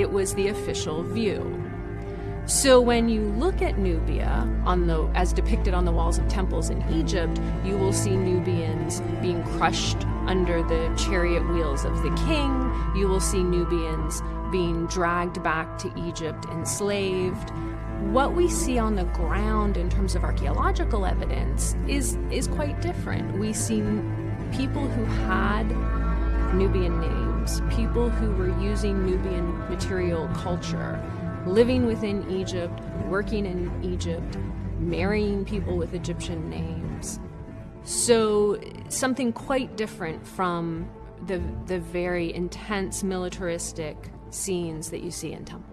it was the official view. So when you look at Nubia on the as depicted on the walls of temples in Egypt, you will see Nubians being crushed under the chariot wheels of the king. You will see Nubians being dragged back to Egypt enslaved. What we see on the ground in terms of archaeological evidence is is quite different. We see people who had Nubian names, people who were using Nubian material culture living within Egypt, working in Egypt, marrying people with Egyptian names. So, something quite different from the, the very intense militaristic scenes that you see in temples.